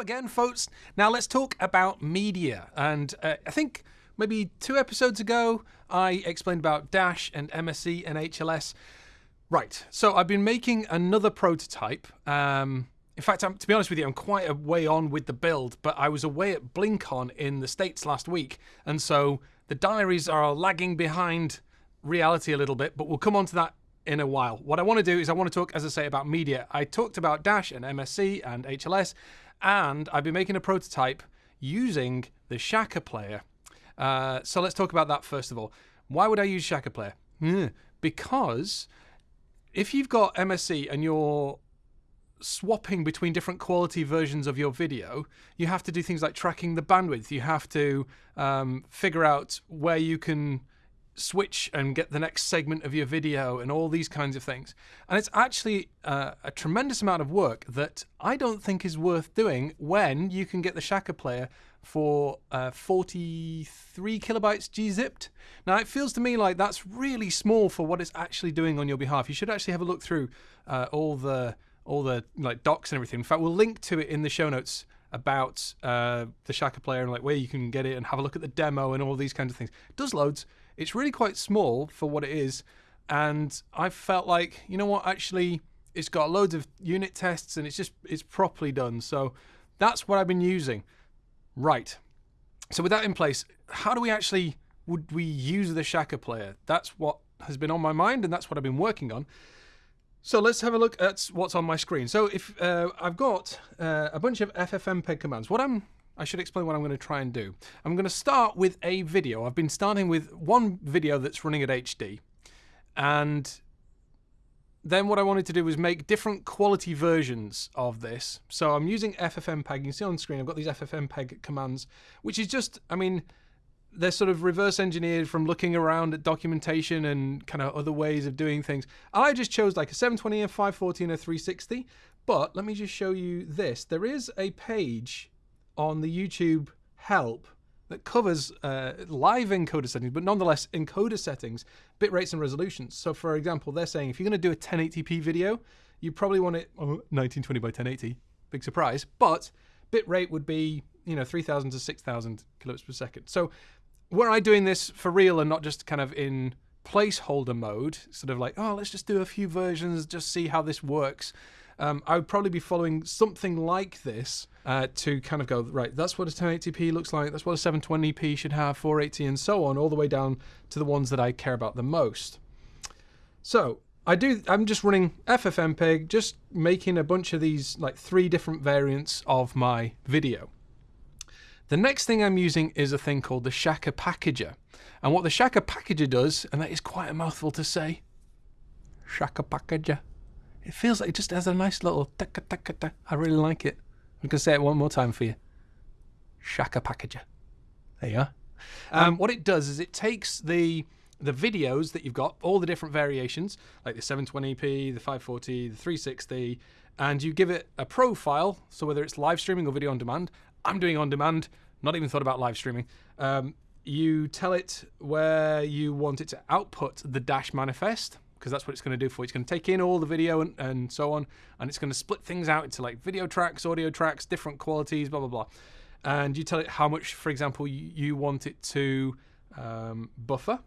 again, folks. Now let's talk about media. And uh, I think maybe two episodes ago, I explained about Dash and MSE and HLS. Right. So I've been making another prototype. Um, in fact, I'm, to be honest with you, I'm quite a way on with the build, but I was away at BlinkOn in the States last week. And so the diaries are lagging behind reality a little bit, but we'll come on to that in a while. What I want to do is I want to talk, as I say, about media. I talked about Dash and MSE and HLS, and I've been making a prototype using the Shaka player. Uh, so let's talk about that first of all. Why would I use Shaka player? Because if you've got MSE and you're swapping between different quality versions of your video, you have to do things like tracking the bandwidth. You have to um, figure out where you can switch and get the next segment of your video and all these kinds of things. And it's actually uh, a tremendous amount of work that I don't think is worth doing when you can get the Shaka player for uh, 43 kilobytes gzipped. Now it feels to me like that's really small for what it's actually doing on your behalf. You should actually have a look through uh, all the all the like docs and everything. In fact, we'll link to it in the show notes about uh, the Shaka player and like where you can get it and have a look at the demo and all these kinds of things. It does loads. It's really quite small for what it is, and I felt like you know what, actually, it's got loads of unit tests and it's just it's properly done. So that's what I've been using. Right. So with that in place, how do we actually would we use the Shaka player? That's what has been on my mind, and that's what I've been working on. So let's have a look at what's on my screen. So if uh, I've got uh, a bunch of FFmpeg commands, what I'm I should explain what I'm going to try and do. I'm going to start with a video. I've been starting with one video that's running at HD. And then what I wanted to do was make different quality versions of this. So I'm using FFmpeg. You can see on screen I've got these FFmpeg commands, which is just, I mean, they're sort of reverse engineered from looking around at documentation and kind of other ways of doing things. I just chose like a 720, a 540, and a 360. But let me just show you this. There is a page on the YouTube help that covers uh, live encoder settings, but nonetheless encoder settings, bit rates and resolutions. So for example, they're saying if you're going to do a 1080p video, you probably want it oh, 1920 by 1080. Big surprise. But bit rate would be, you know, 3000 to 6000 kilobits per second. So were I doing this for real and not just kind of in placeholder mode, sort of like, oh, let's just do a few versions, just see how this works, um, I would probably be following something like this uh, to kind of go, right, that's what a 1080p looks like, that's what a 720p should have, 480 and so on, all the way down to the ones that I care about the most. So I do, I'm just running FFmpeg, just making a bunch of these, like three different variants of my video. The next thing I'm using is a thing called the Shaka Packager. And what the Shaka Packager does, and that is quite a mouthful to say, Shaka Packager it feels like it just has a nice little taka taka ta. I really like it. I'm going to say it one more time for you. Shaka Packager. There you are. Um, what it does is it takes the the videos that you've got, all the different variations, like the 720p, the 540, the 360, and you give it a profile. So whether it's live streaming or video on demand, I'm doing on demand. Not even thought about live streaming. Um, you tell it where you want it to output the dash manifest because that's what it's going to do for. It's going to take in all the video and, and so on, and it's going to split things out into like video tracks, audio tracks, different qualities, blah, blah, blah. And you tell it how much, for example, you, you want it to um, buffer,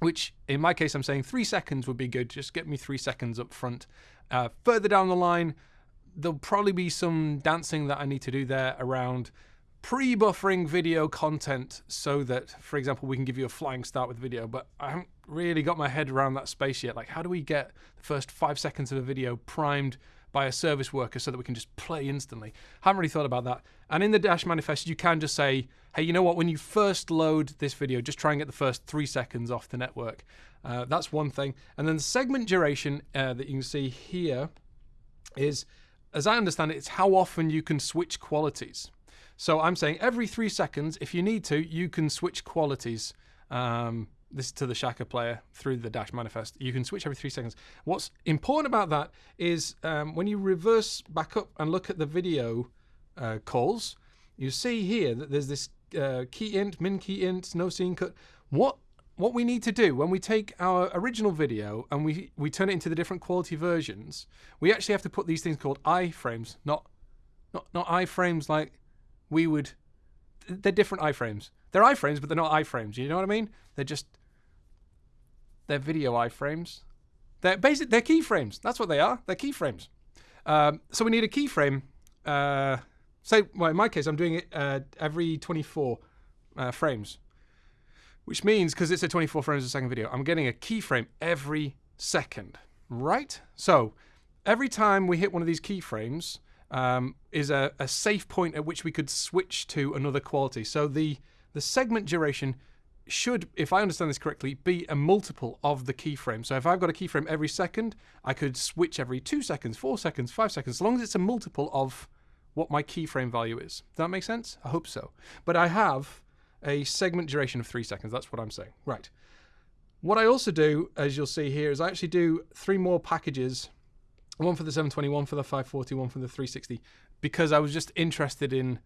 which in my case, I'm saying three seconds would be good. Just get me three seconds up front. Uh, further down the line, there'll probably be some dancing that I need to do there around pre-buffering video content so that, for example, we can give you a flying start with video, but I haven't really got my head around that space yet. Like, how do we get the first five seconds of a video primed by a service worker so that we can just play instantly? Haven't really thought about that. And in the Dash manifest, you can just say, hey, you know what? When you first load this video, just try and get the first three seconds off the network. Uh, that's one thing. And then the segment duration uh, that you can see here is, as I understand it, it's how often you can switch qualities. So I'm saying every three seconds, if you need to, you can switch qualities. Um, this to the Shaka player through the Dash manifest. You can switch every three seconds. What's important about that is um, when you reverse back up and look at the video uh, calls, you see here that there's this uh, key int, min key int, no scene cut. What what we need to do when we take our original video and we, we turn it into the different quality versions, we actually have to put these things called iframes, not not not iframes like we would. They're different iframes. They're iframes, but they're not iframes. You know what I mean? They're just they're video iframes. They're basic. They're keyframes. That's what they are. They're keyframes. Um, so we need a keyframe. Uh, say, well, in my case, I'm doing it uh, every 24 uh, frames, which means because it's a 24 frames a second video, I'm getting a keyframe every second, right? So every time we hit one of these keyframes um, is a, a safe point at which we could switch to another quality. So the the segment duration should, if I understand this correctly, be a multiple of the keyframe. So if I've got a keyframe every second, I could switch every two seconds, four seconds, five seconds, as long as it's a multiple of what my keyframe value is. Does that make sense? I hope so. But I have a segment duration of three seconds. That's what I'm saying. Right. What I also do, as you'll see here, is I actually do three more packages, one for the 720, one for the 540, one for the 360, because I was just interested in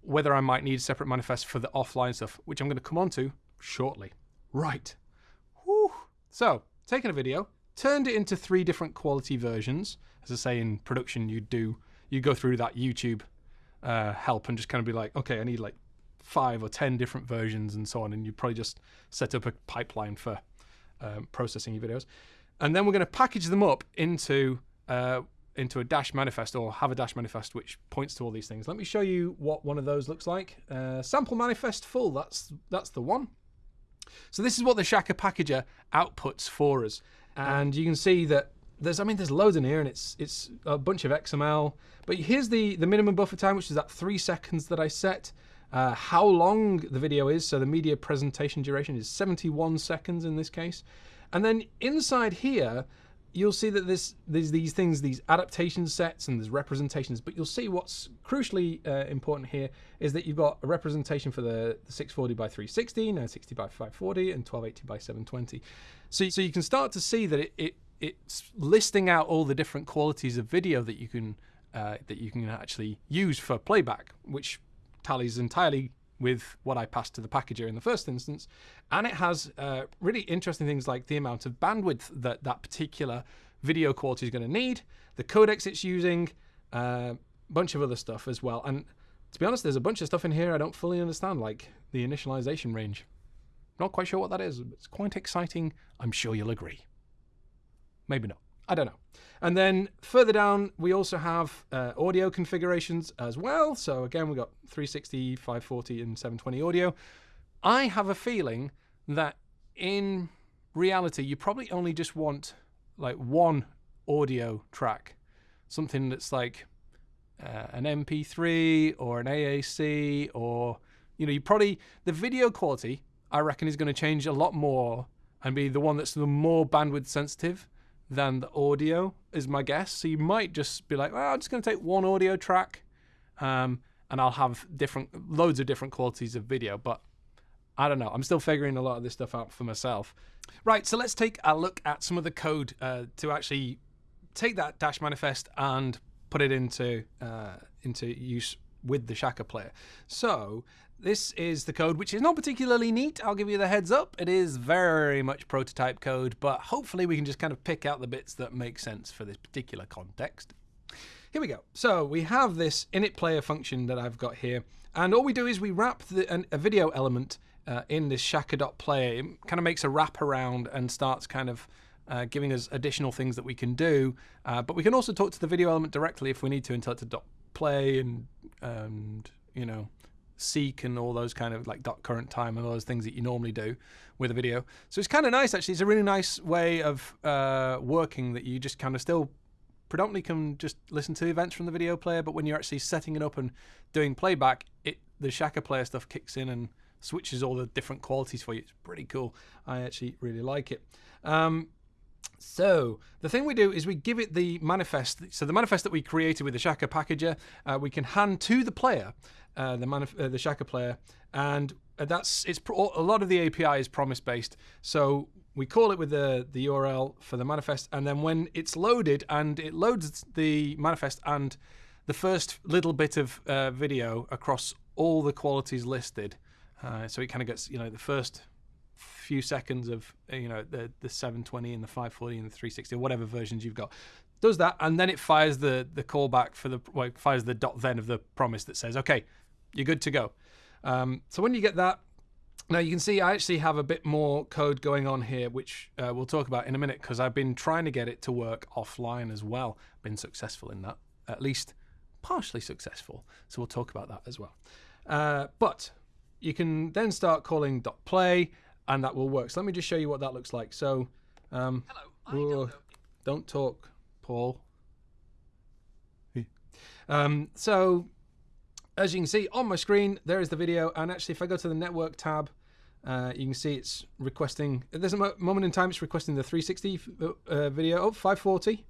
whether I might need separate manifests for the offline stuff, which I'm going to come on to shortly. Right. Whew. So, taking a video, turned it into three different quality versions. As I say in production, you do you go through that YouTube uh, help and just kind of be like, okay, I need like five or ten different versions and so on, and you probably just set up a pipeline for um, processing your videos, and then we're going to package them up into uh, into a dash manifest or have a dash manifest which points to all these things. Let me show you what one of those looks like. Uh, sample manifest full. That's that's the one. So this is what the Shaka packager outputs for us, and you can see that there's I mean there's loads in here and it's it's a bunch of XML. But here's the the minimum buffer time, which is that three seconds that I set. Uh, how long the video is, so the media presentation duration is 71 seconds in this case. And then inside here, you'll see that there's, there's these things, these adaptation sets and there's representations, but you'll see what's crucially uh, important here is that you've got a representation for the, the 640 by 360, 960 by 540, and 1280 by 720. So, so you can start to see that it, it it's listing out all the different qualities of video that you can uh, that you can actually use for playback, which tallies entirely with what I passed to the packager in the first instance. And it has uh, really interesting things like the amount of bandwidth that that particular video quality is going to need, the codecs it's using, a uh, bunch of other stuff as well. And to be honest, there's a bunch of stuff in here I don't fully understand, like the initialization range. Not quite sure what that is. but It's quite exciting. I'm sure you'll agree. Maybe not. I don't know. And then further down, we also have uh, audio configurations as well. So again, we've got 360, 540, and 720 audio. I have a feeling that in reality, you probably only just want like one audio track, something that's like uh, an MP3 or an AAC, or you know, you probably the video quality I reckon is going to change a lot more and be the one that's the more bandwidth sensitive than the audio, is my guess. So you might just be like, well, I'm just going to take one audio track um, and I'll have different, loads of different qualities of video. But I don't know. I'm still figuring a lot of this stuff out for myself. Right, so let's take a look at some of the code uh, to actually take that dash manifest and put it into uh, into use with the Shaka player. So this is the code, which is not particularly neat. I'll give you the heads up. It is very much prototype code, but hopefully we can just kind of pick out the bits that make sense for this particular context. Here we go. So we have this init player function that I've got here, and all we do is we wrap the, an, a video element uh, in this shaka.player. It kind of makes a wrap around and starts kind of uh, giving us additional things that we can do. Uh, but we can also talk to the video element directly if we need to until it's a dot play and and you know seek and all those kind of like dot current time and all those things that you normally do with a video. So it's kind of nice actually. It's a really nice way of uh, working that you just kind of still predominantly can just listen to events from the video player, but when you're actually setting it up and doing playback, it the Shaka player stuff kicks in and switches all the different qualities for you. It's pretty cool. I actually really like it. Um, so the thing we do is we give it the manifest. So the manifest that we created with the Shaka packager, uh, we can hand to the player, uh, the, manif- uh, the Shaka player, and that's it's a lot of the API is promise based. So we call it with the the URL for the manifest, and then when it's loaded and it loads the manifest and the first little bit of uh, video across all the qualities listed. Uh, so it kind of gets you know the first few seconds of you know the the 720 and the 540 and the 360 whatever versions you've got does that, and then it fires the the callback for the well, fires the dot then of the promise that says, okay, you're good to go. Um, so when you get that, now you can see I actually have a bit more code going on here, which uh, we'll talk about in a minute because I've been trying to get it to work offline as well. Been successful in that, at least partially successful. So we'll talk about that as well. Uh, but you can then start calling .play and that will work. So let me just show you what that looks like. So um, Hello, don't, don't talk, Paul. Um, so as you can see on my screen, there is the video. And actually, if I go to the network tab, uh, you can see it's requesting, there's a moment in time it's requesting the 360 uh, video. Oh, 540.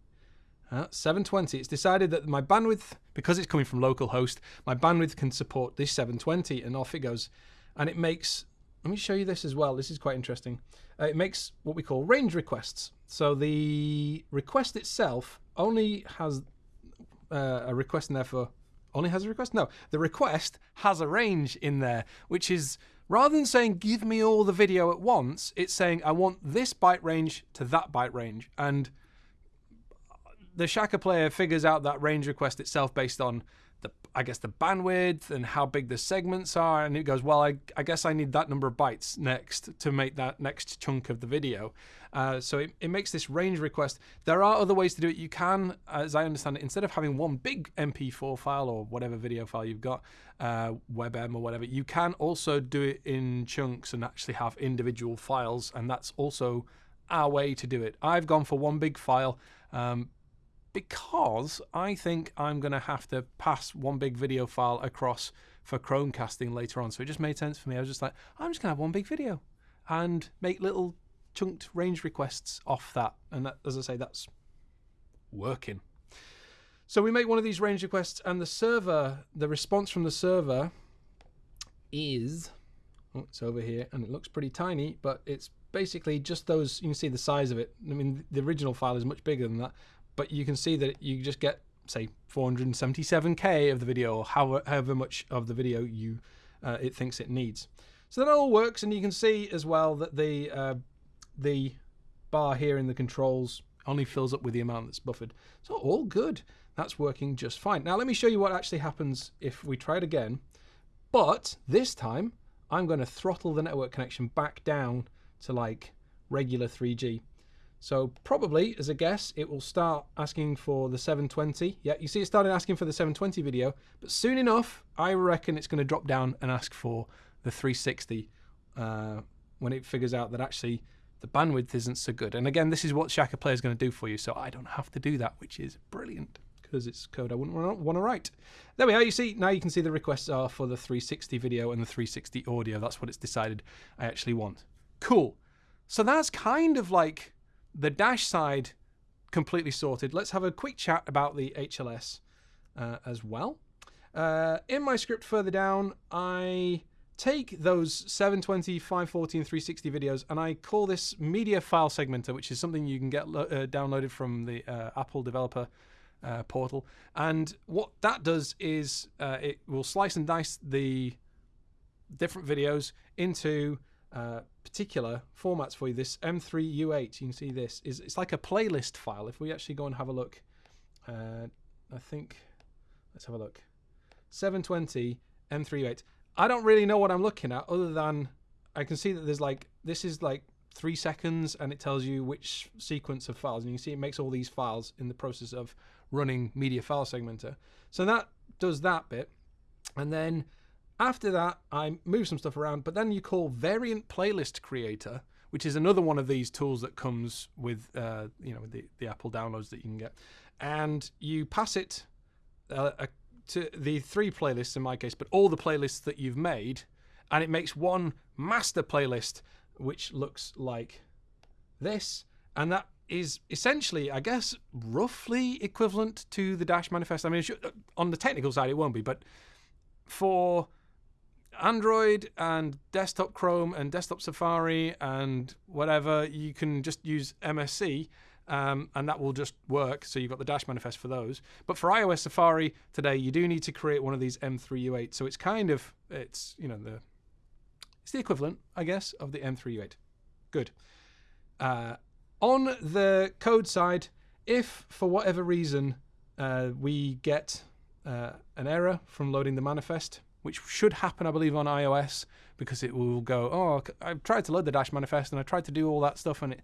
Uh, 720. It's decided that my bandwidth, because it's coming from localhost, my bandwidth can support this 720, and off it goes. And it makes, let me show you this as well. This is quite interesting. Uh, it makes what we call range requests. So the request itself only has uh, a request in there for only has a request? No, the request has a range in there, which is rather than saying give me all the video at once, it's saying I want this byte range to that byte range. And the Shaka player figures out that range request itself based on the I guess the bandwidth and how big the segments are, and it goes, well, I, I guess I need that number of bytes next to make that next chunk of the video. Uh, so it, it makes this range request. There are other ways to do it. You can, as I understand it, instead of having one big MP4 file or whatever video file you've got, uh, WebM or whatever, you can also do it in chunks and actually have individual files, and that's also our way to do it. I've gone for one big file. Um, because I think I'm going to have to pass one big video file across for Chromecasting later on. So it just made sense for me. I was just like, I'm just going to have one big video and make little chunked range requests off that. And that, as I say, that's working. So we make one of these range requests, and the server, the response from the server is, oh, it's over here, and it looks pretty tiny, but it's basically just those, you can see the size of it. I mean, the original file is much bigger than that, but you can see that you just get say 477k of the video or however, however much of the video you uh, it thinks it needs. So that all works, and you can see as well that the uh, the bar here in the controls only fills up with the amount that's buffered. So all good. That's working just fine. Now let me show you what actually happens if we try it again. But this time I'm going to throttle the network connection back down to like regular 3G. So probably, as a guess, it will start asking for the 720. Yeah, you see it started asking for the 720 video, but soon enough, I reckon it's going to drop down and ask for the 360 uh, when it figures out that actually the bandwidth isn't so good. And again, this is what Shaka Player is going to do for you, so I don't have to do that, which is brilliant because it's code I wouldn't want to write. There we are. You see, now you can see the requests are for the 360 video and the 360 audio. That's what it's decided I actually want. Cool. So that's kind of like the dash side completely sorted. Let's have a quick chat about the HLS uh, as well. Uh, in my script further down, I take those 720, 540, and 360 videos and I call this media file segmenter, which is something you can get uh, downloaded from the uh, Apple developer uh, portal. And what that does is uh, it will slice and dice the different videos into uh, particular formats for you. This M3U8, you can see this is it's like a playlist file. If we actually go and have a look, uh, I think let's have a look. 720 M3U8. I don't really know what I'm looking at other than I can see that there's like this is like three seconds and it tells you which sequence of files and you can see it makes all these files in the process of running media file segmenter. So that does that bit and then after that, I move some stuff around, but then you call variant playlist creator, which is another one of these tools that comes with, uh, you know, the, the Apple downloads that you can get. And you pass it uh, to the three playlists in my case, but all the playlists that you've made, and it makes one master playlist, which looks like this. And that is essentially, I guess, roughly equivalent to the Dash manifest. I mean, on the technical side, it won't be, but for Android and desktop Chrome and desktop Safari and whatever, you can just use MSE um, and that will just work. So you've got the Dash manifest for those. But for iOS Safari today, you do need to create one of these M3U8. So it's kind of, it's, you know, the, it's the equivalent, I guess, of the M3U8. Good. Uh, on the code side, if for whatever reason uh, we get uh, an error from loading the manifest, which should happen, I believe, on iOS because it will go, oh, I've tried to load the Dash manifest and I tried to do all that stuff and it,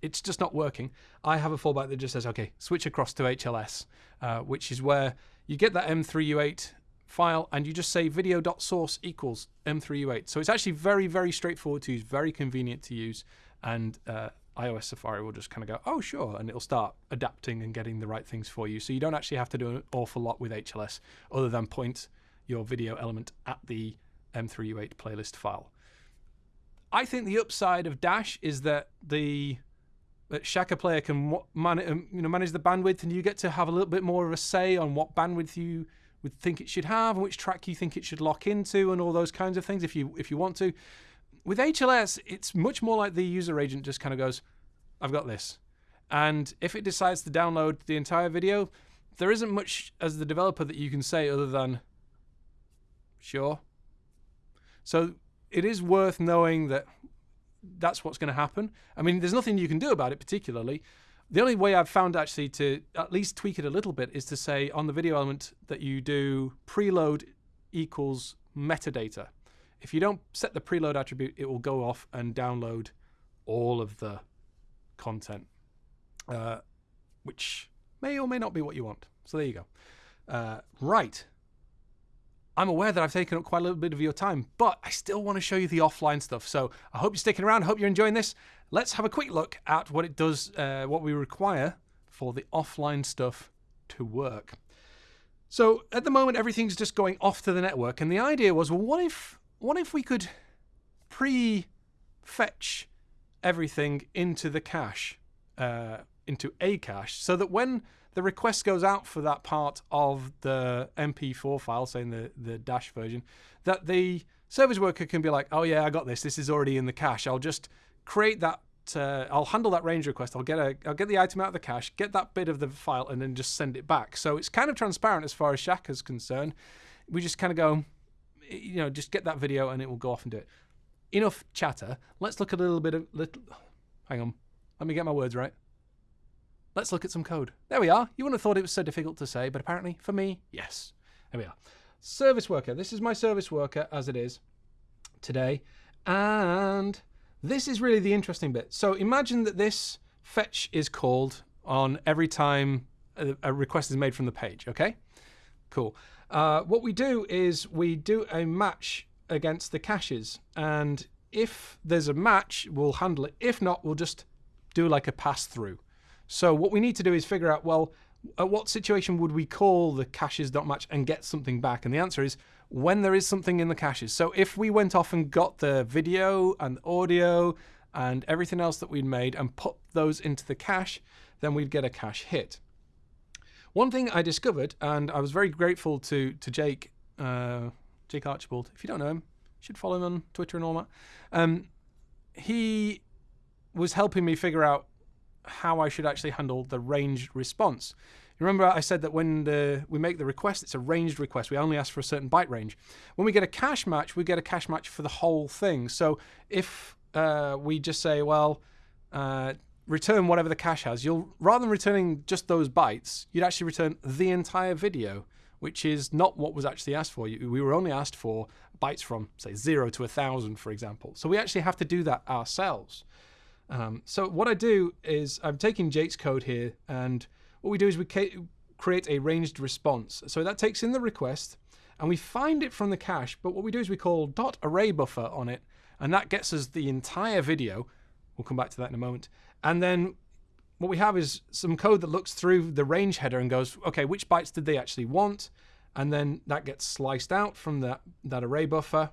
it's just not working. I have a fallback that just says, okay, switch across to HLS, uh, which is where you get that M3U8 file and you just say video.source equals M3U8. So it's actually very, very straightforward to use, very convenient to use. And uh, iOS Safari will just kind of go, oh, sure, and it'll start adapting and getting the right things for you. So you don't actually have to do an awful lot with HLS other than point your video element at the M3U8 playlist file. I think the upside of Dash is that the that Shaka Player can man, um, you know manage the bandwidth, and you get to have a little bit more of a say on what bandwidth you would think it should have, and which track you think it should lock into, and all those kinds of things. If you if you want to, with HLS, it's much more like the user agent just kind of goes, "I've got this," and if it decides to download the entire video, there isn't much as the developer that you can say other than, "Sure." So it is worth knowing that that's what's going to happen. I mean, there's nothing you can do about it particularly. The only way I've found actually to at least tweak it a little bit is to say on the video element that you do preload equals metadata. If you don't set the preload attribute, it will go off and download all of the content, uh, which may or may not be what you want. So there you go. Uh, right. I'm aware that I've taken up quite a little bit of your time, but I still want to show you the offline stuff. So I hope you're sticking around. I hope you're enjoying this. Let's have a quick look at what it does, uh, what we require for the offline stuff to work. So at the moment, everything's just going off to the network, and the idea was, well, what if, what if we could pre-fetch everything into the cache, uh, into a cache, so that when the request goes out for that part of the MP4 file, saying the, the Dash version, that the service worker can be like, oh yeah, I got this. This is already in the cache. I'll just create that. Uh, I'll handle that range request. I'll get a, I'll get the item out of the cache, get that bit of the file, and then just send it back. So it's kind of transparent as far as Shaka is concerned. We just kind of go, you know, just get that video and it will go off and do it. Enough chatter. Let's look at a little bit of little. Hang on, let me get my words right. Let's look at some code. There we are. You wouldn't have thought it was so difficult to say, but apparently for me, yes. There we are. Service worker. This is my service worker as it is today. And this is really the interesting bit. So imagine that this fetch is called on every time a, request is made from the page, okay? Cool. Uh, what we do is we do a match against the caches. And if there's a match, we'll handle it. If not, we'll just do like a pass through. So what we need to do is figure out, well, at what situation would we call the caches dot match and get something back? And the answer is when there is something in the caches. So if we went off and got the video and audio and everything else that we'd made and put those into the cache, then we'd get a cache hit. One thing I discovered, and I was very grateful to to Jake, uh, Jake Archibald. If you don't know him, you should follow him on Twitter and all that. Um, he was helping me figure out how I should actually handle the ranged response. Remember I said that when the, we make the request, it's a ranged request. We only ask for a certain byte range. When we get a cache match, we get a cache match for the whole thing. So if uh, we just say, well, uh, return whatever the cache has, you'll rather than returning just those bytes, you'd actually return the entire video, which is not what was actually asked for. We were only asked for bytes from, say, zero to a thousand, for example. So we actually have to do that ourselves. Um, so what I do is I'm taking Jake's code here, and what we do is we create a ranged response. So that takes in the request, and we find it from the cache, but what we do is we call dot array buffer on it, and that gets us the entire video. We'll come back to that in a moment. And then what we have is some code that looks through the range header and goes, okay, which bytes did they actually want? And then that gets sliced out from that, that array buffer.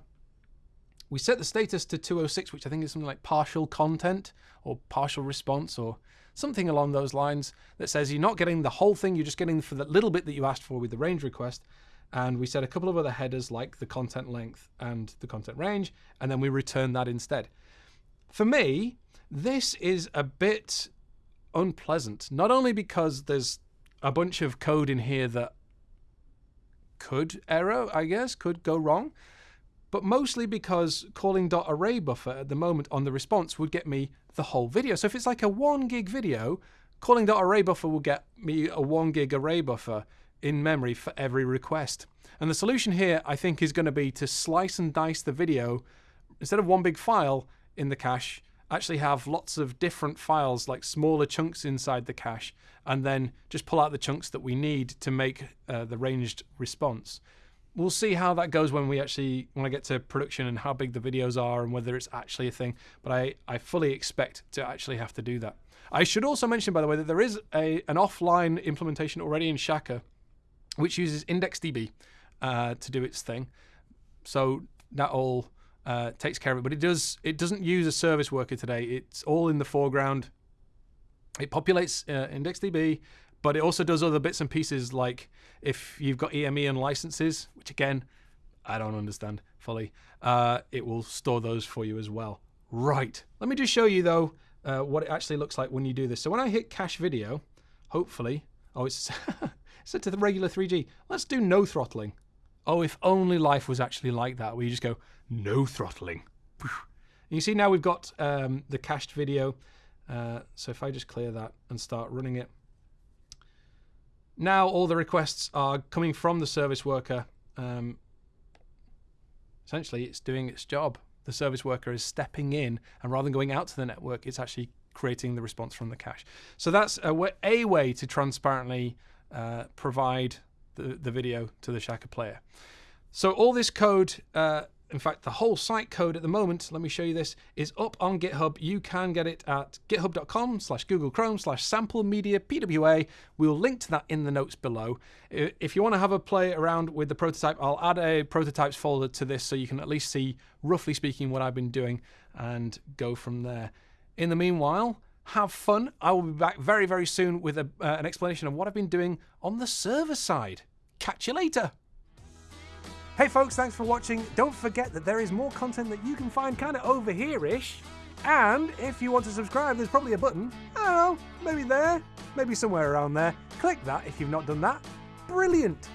We set the status to 206, which I think is something like partial content or partial response or something along those lines that says you're not getting the whole thing, you're just getting for the little bit that you asked for with the range request. And we set a couple of other headers like the content length and the content range, and then we return that instead. For me, this is a bit unpleasant, not only because there's a bunch of code in here that could error, I guess, could go wrong, but mostly because calling .array buffer at the moment on the response would get me the whole video. So if it's like a one gig video, calling .array buffer will get me a 1 gig array buffer in memory for every request. And the solution here, I think, is going to be to slice and dice the video instead of one big file in the cache, actually have lots of different files, like smaller chunks inside the cache, and then just pull out the chunks that we need to make uh, the ranged response. We'll see how that goes when we actually when I get to production and how big the videos are and whether it's actually a thing. But I, I fully expect to actually have to do that. I should also mention, by the way, that there is a an offline implementation already in Shaka, which uses IndexedDB uh, to do its thing. So that all uh, takes care of it. But it does it doesn't use a service worker today. It's all in the foreground. It populates uh, IndexedDB, but it also does other bits and pieces like if you've got EME and licenses, which again I don't understand fully. Uh, it will store those for you as well. Right. Let me just show you though uh, what it actually looks like when you do this. So when I hit cache video, hopefully, oh it's set to the regular 3G. Let's do no throttling. Oh, if only life was actually like that, where you just go, no throttling. You see now we've got um, the cached video. Uh, so if I just clear that and start running it. Now all the requests are coming from the service worker. Um, essentially, it's doing its job. The service worker is stepping in, and rather than going out to the network, it's actually creating the response from the cache. So that's a way, way to transparently uh, provide the, the video to the Shaka player. So all this code, uh, in fact, the whole site code at the moment, let me show you this, is up on GitHub. You can get it at github.com slash Google Chrome slash sample media PWA. We'll link to that in the notes below. If you want to have a play around with the prototype, I'll add a prototypes folder to this so you can at least see, roughly speaking, what I've been doing and go from there. In the meanwhile, have fun. I will be back very, very soon with a, uh, an explanation of what I've been doing on the server side. Catch you later. Hey folks, thanks for watching. Don't forget that there is more content that you can find kind of over here-ish. And if you want to subscribe, there's probably a button. I don't know, maybe there, maybe somewhere around there. Click that if you've not done that. Brilliant.